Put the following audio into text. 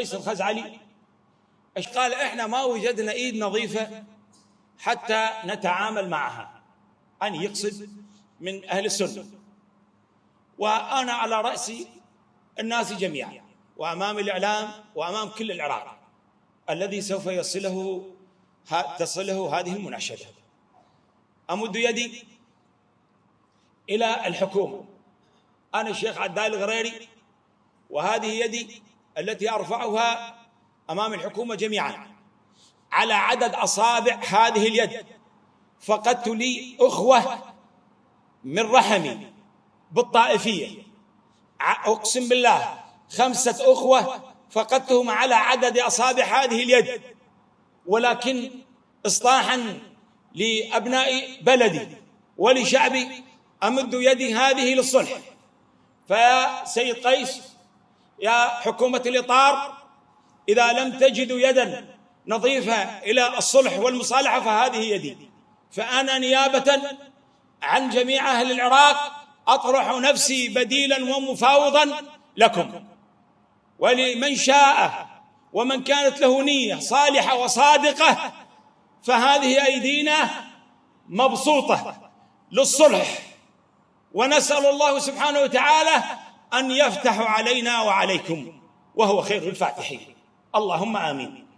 قيس الخزعلي. قال؟ إحنا ما وجدنا إيد نظيفة حتى نتعامل معها. أن يقصد من أهل السنة. وأنا على رأس الناس جميعا وأمام الإعلام وأمام كل العراق الذي سوف يصله تصله هذه المناشدة. أمد يدي إلى الحكومة. أنا الشيخ عدال الغريري وهذه يدي التي أرفعها أمام الحكومة جميعا. على عدد أصابع هذه اليد فقدت لي أخوة من رحمي بالطائفية. أقسم بالله خمسة أخوة فقدتهم على عدد أصابع هذه اليد. ولكن إصلاحا لأبناء بلدي ولشعبي أمد يدي هذه للصلح. فيا سيد قيس يا حكومة الإطار إذا لم تجدوا يدا نظيفة إلى الصلح والمصالحة فهذه يدي. فأنا نيابة عن جميع أهل العراق أطرح نفسي بديلا ومفاوضا لكم. ولمن شاء ومن كانت له نية صالحة وصادقة فهذه أيدينا مبسوطة للصلح. ونسأل الله سبحانه وتعالى أن يفتح علينا وعليكم وهو خير الفاتحين. اللهم آمين.